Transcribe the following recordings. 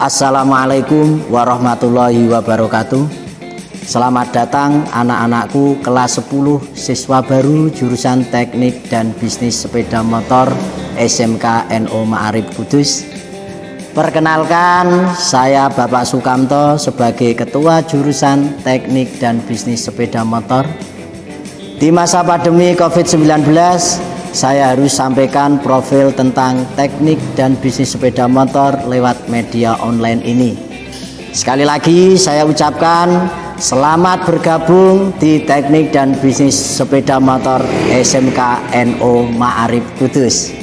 Assalamualaikum warahmatullahi wabarakatuh. Selamat datang anak-anakku kelas 10 siswa baru jurusan teknik dan bisnis sepeda motor SMK NO Ma'arif Kudus. Perkenalkan saya Bapak Sukamto sebagai ketua jurusan teknik dan bisnis sepeda motor. Di masa pandemi COVID-19 saya harus sampaikan profil tentang teknik dan bisnis sepeda motor lewat media online ini. Sekali lagi saya ucapkan selamat bergabung di teknik dan bisnis sepeda motor SMK NO Ma'arif Kudus.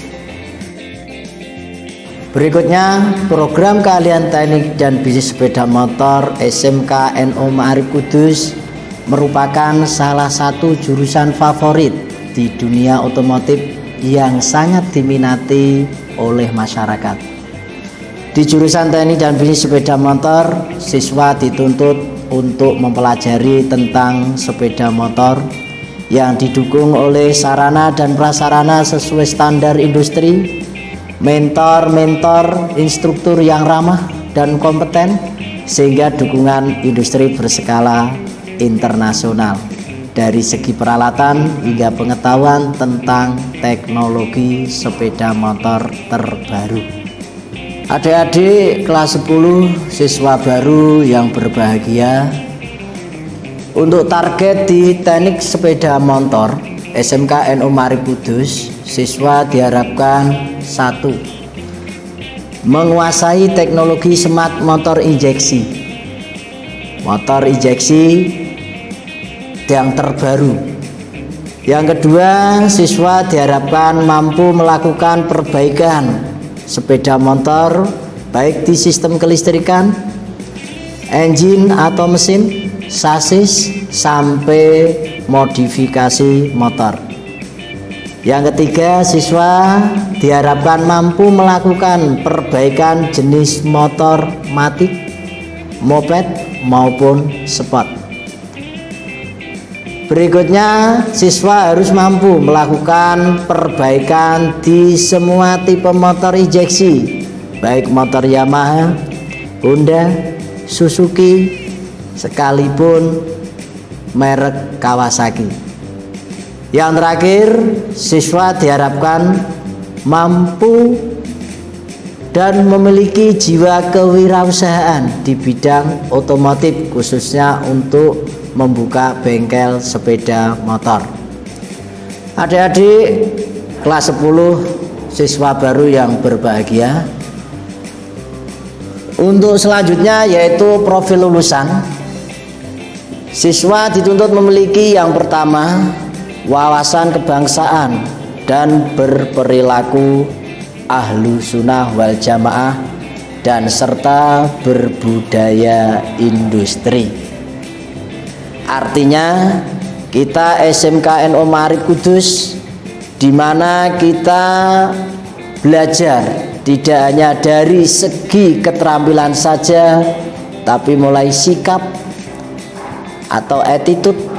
Berikutnya program kalian teknik dan bisnis sepeda motor SMK NO Ma'arif Kudus merupakan salah satu jurusan favorit di dunia otomotif yang sangat diminati oleh masyarakat. Di jurusan teknik dan bisnis sepeda motor, siswa dituntut untuk mempelajari tentang sepeda motor yang didukung oleh sarana dan prasarana sesuai standar industri, mentor-mentor, instruktur yang ramah dan kompeten, sehingga dukungan industri berskala internasional dari segi peralatan hingga pengetahuan tentang teknologi sepeda motor terbaru. Adik-adik kelas 10 siswa baru yang berbahagia untuk target di teknik sepeda motor SMK NU Mari Kudus siswa diharapkan satu menguasai teknologi smart motor injeksi motor injeksi yang terbaru. Yang kedua, siswa diharapkan mampu melakukan perbaikan sepeda motor baik di sistem kelistrikan, engine atau mesin, sasis sampai modifikasi motor. Yang ketiga, siswa diharapkan mampu melakukan perbaikan jenis motor matik, moped maupun sport. Berikutnya, siswa harus mampu melakukan perbaikan di semua tipe motor injeksi, baik motor Yamaha, Honda, Suzuki, sekalipun merek Kawasaki. Yang terakhir, siswa diharapkan mampu dan memiliki jiwa kewirausahaan di bidang otomotif khususnya untuk membuka bengkel sepeda motor. Adik-adik kelas 10 siswa baru yang berbahagia. Untuk selanjutnya yaitu profil lulusan. Siswa dituntut memiliki yang pertama wawasan kebangsaan dan berperilaku ahlu sunnah wal jamaah dan serta berbudaya industri Artinya kita SMK Marif Kudus di mana kita belajar tidak hanya dari segi keterampilan saja tapi mulai sikap atau attitude.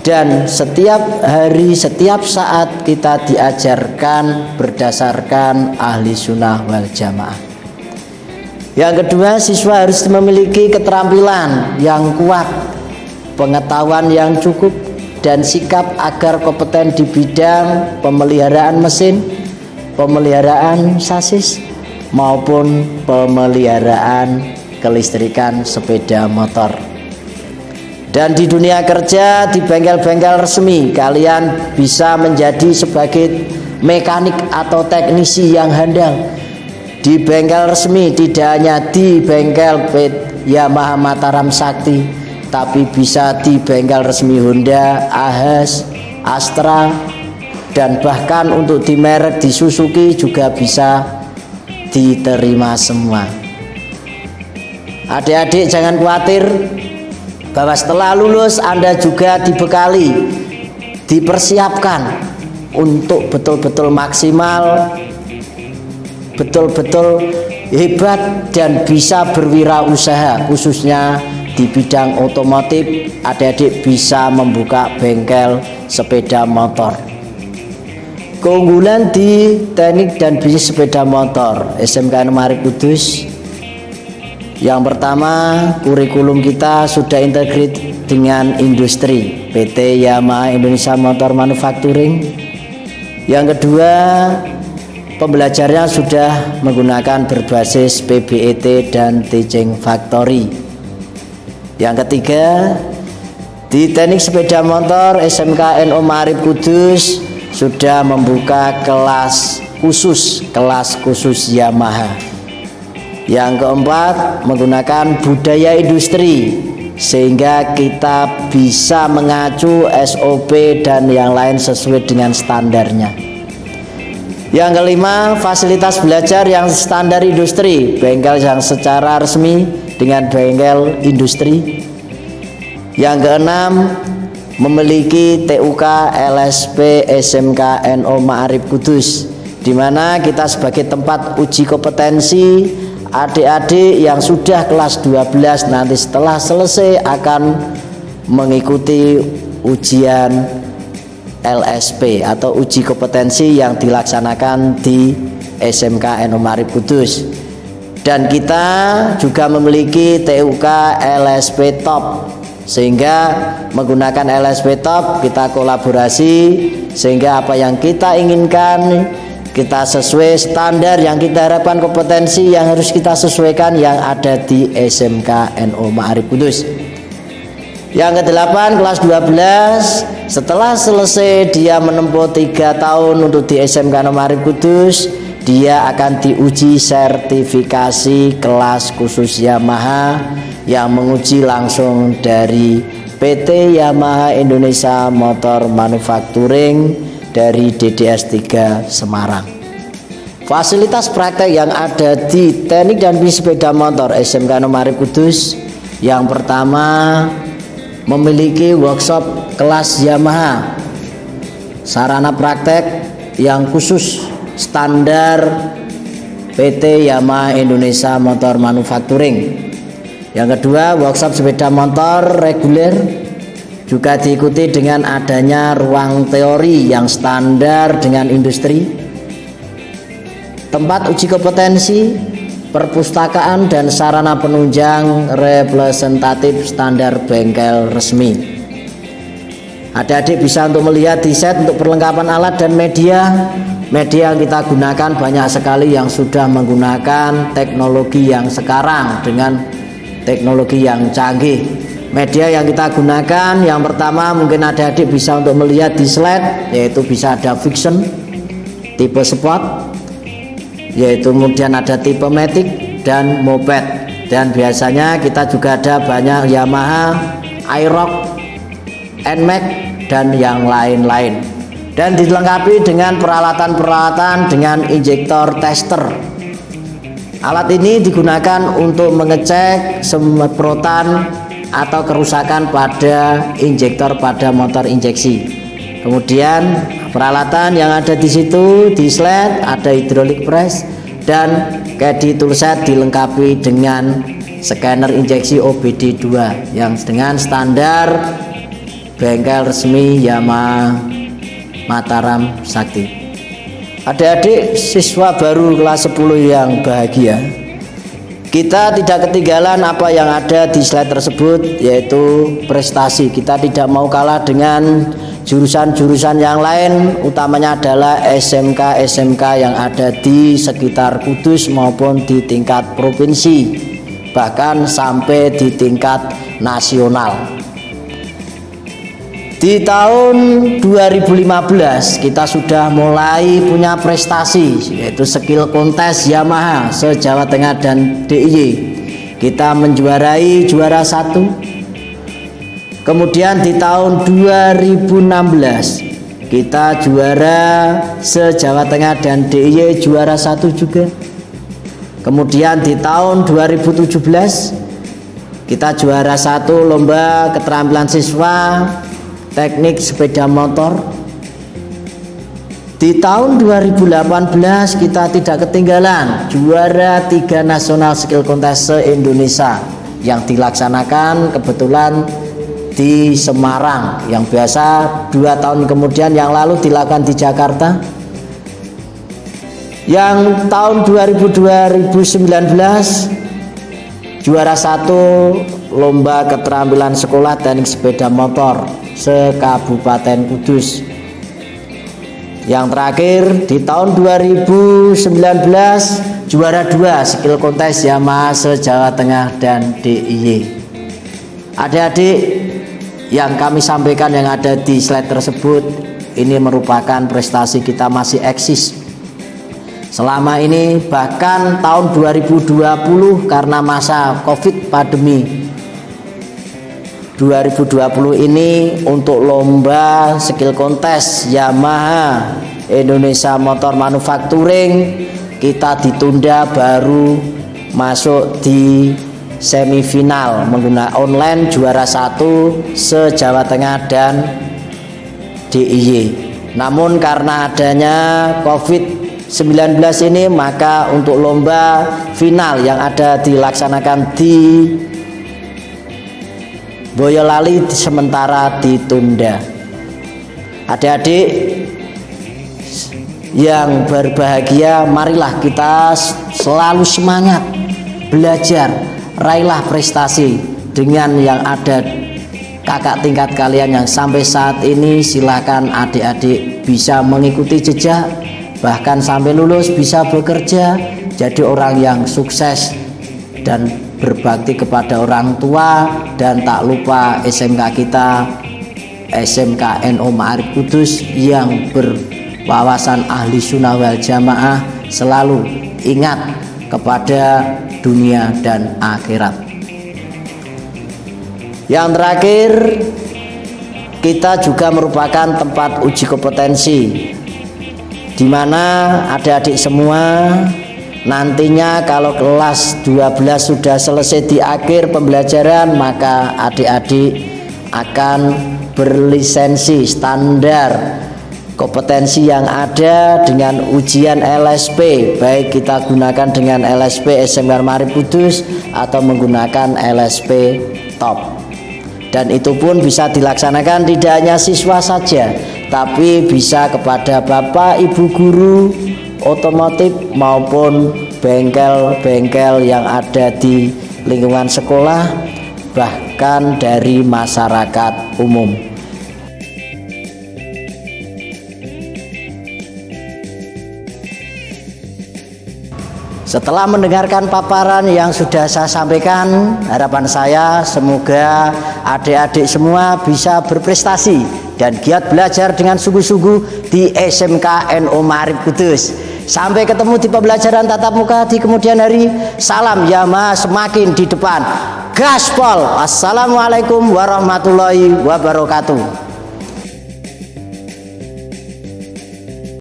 Dan setiap hari setiap saat kita diajarkan berdasarkan ahli sunnah wal jamaah. Yang kedua siswa harus memiliki keterampilan yang kuat pengetahuan yang cukup dan sikap agar kompeten di bidang pemeliharaan mesin, pemeliharaan sasis maupun pemeliharaan kelistrikan sepeda motor. Dan di dunia kerja di bengkel-bengkel resmi kalian bisa menjadi sebagai mekanik atau teknisi yang handal di bengkel resmi tidak hanya di bengkel Yamaha Mataram Sakti tapi bisa di bengkel resmi Honda, Ahas, Astra dan bahkan untuk di merek di Suzuki juga bisa diterima semua. Adik-adik jangan khawatir bahwa setelah lulus Anda juga dibekali dipersiapkan untuk betul-betul maksimal betul-betul hebat dan bisa berwirausaha khususnya di bidang otomotif adik-adik bisa membuka bengkel sepeda motor keunggulan di teknik dan bisnis sepeda motor SMK Mari Kudus Yang pertama, kurikulum kita sudah integrate dengan industri PT Yamaha Indonesia Motor Manufacturing. Yang kedua, pembelajarannya sudah menggunakan berbasis PBET dan Teaching Factory. Yang ketiga, di teknik sepeda motor SMK NO Marib Kudus sudah membuka kelas khusus, kelas khusus Yamaha. Yang keempat, menggunakan budaya industri sehingga kita bisa mengacu SOP dan yang lain sesuai dengan standarnya. Yang kelima, fasilitas belajar yang standar industri, bengkel yang secara resmi dengan bengkel industri. Yang keenam, memiliki TUK LSP SMK NO Ma'arif Kudus di mana kita sebagai tempat uji kompetensi adik-adik yang sudah kelas 12 nanti setelah selesai akan mengikuti ujian LSP atau uji kompetensi yang dilaksanakan di SMK Enomari Kudus. Dan kita juga memiliki TUK LSP Top. Sehingga menggunakan LSP Top kita kolaborasi sehingga apa yang kita inginkan kita sesuai standar yang kita harapkan kompetensi yang harus kita sesuaikan yang ada di SMK NO Ma'arif Kudus yang ke-8 kelas 12 setelah selesai dia menempuh tiga tahun untuk di SMK NO Ma'arif Kudus dia akan diuji sertifikasi kelas khusus Yamaha yang menguji langsung dari PT Yamaha Indonesia Motor Manufacturing dari DDS 3 Semarang. Fasilitas praktek yang ada di teknik dan bis sepeda motor SMK Nomari Kudus yang pertama memiliki workshop kelas Yamaha sarana praktek yang khusus standar PT Yamaha Indonesia Motor Manufacturing. Yang kedua workshop sepeda motor reguler juga diikuti dengan adanya ruang teori yang standar dengan industri. Tempat uji kompetensi perpustakaan dan sarana penunjang representatif standar bengkel resmi. Adik-adik bisa untuk melihat di set untuk perlengkapan alat dan media. Media yang kita gunakan banyak sekali yang sudah menggunakan teknologi yang sekarang dengan teknologi yang canggih. Media yang kita gunakan yang pertama mungkin ada adik bisa untuk melihat di slide yaitu bisa ada fiction tipe sport yaitu kemudian ada tipe matic dan moped. Dan biasanya kita juga ada banyak Yamaha iRock NMAX dan yang lain-lain. Dan dilengkapi dengan peralatan-peralatan dengan injektor tester. Alat ini digunakan untuk mengecek semprotan atau kerusakan pada injektor pada motor injeksi. Kemudian peralatan yang ada di situ di slide ada hidrolik press dan di toolset dilengkapi dengan scanner injeksi OBD2 yang dengan standar bengkel resmi Yamaha Mataram Sakti. Adik-adik siswa baru kelas 10 yang bahagia kita tidak ketinggalan apa yang ada di slide tersebut yaitu prestasi. Kita tidak mau kalah dengan jurusan-jurusan yang lain utamanya adalah SMK-SMK yang ada di sekitar Kudus maupun di tingkat provinsi bahkan sampai di tingkat nasional. Di tahun 2015 kita sudah mulai punya prestasi yaitu skill kontes Yamaha se-Jawa Tengah dan DIY. Kita menjuarai juara satu. Kemudian di tahun 2016 kita juara se-Jawa Tengah dan DIY juara satu juga. Kemudian di tahun 2017 kita juara satu lomba keterampilan siswa teknik sepeda motor di tahun 2018 kita tidak ketinggalan juara tiga nasional skill contest se-Indonesia yang dilaksanakan kebetulan di Semarang yang biasa dua tahun kemudian yang lalu dilakukan di Jakarta. Yang tahun 2019 juara satu lomba keterampilan sekolah teknik sepeda motor se-Kabupaten Kudus. Yang terakhir di tahun 2019 juara dua skill kontes Yamaha se-Jawa Tengah dan DIY adik-adik yang kami sampaikan yang ada di slide tersebut ini merupakan prestasi kita masih eksis. Selama ini bahkan tahun 2020 karena masa covid pandemi. 2020 ini untuk lomba skill kontes Yamaha Indonesia Motor Manufacturing kita ditunda baru masuk di semifinal menggunakan online juara satu se-Jawa Tengah dan DIY namun karena adanya covid 19 ini maka untuk lomba final yang ada dilaksanakan di Boyolali sementara ditunda. Adik-adik yang berbahagia marilah kita selalu semangat belajar raihlah prestasi dengan yang ada kakak tingkat kalian yang sampai saat ini silakan adik-adik bisa mengikuti jejak bahkan sampai lulus bisa bekerja jadi orang yang sukses dan berbakti kepada orang tua. Dan tak lupa SMK kita SMK NO Ma'arif Kudus yang berwawasan ahli sunnah wal jamaah selalu ingat kepada dunia dan akhirat. Yang terakhir kita juga merupakan tempat uji kompetensi di mana adik-adik semua nantinya kalau kelas 12 sudah selesai di akhir pembelajaran maka adik-adik akan berlisensi standar kompetensi yang ada dengan ujian LSP baik kita gunakan dengan LSP SMK Marip Kudus atau menggunakan LSP top. Dan itu pun bisa dilaksanakan tidak hanya siswa saja tapi bisa kepada bapak ibu guru otomotif maupun bengkel-bengkel yang ada di lingkungan sekolah bahkan dari masyarakat umum Setelah mendengarkan paparan yang sudah saya sampaikan, harapan saya semoga adik-adik semua bisa berprestasi dan giat belajar dengan sungguh-sungguh di SMK NO Marif Kudus. Sampai ketemu di pembelajaran tatap muka di kemudian hari. Salam Yama semakin di depan. Gaspol. Assalamualaikum warahmatullahi wabarakatuh.